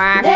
quack.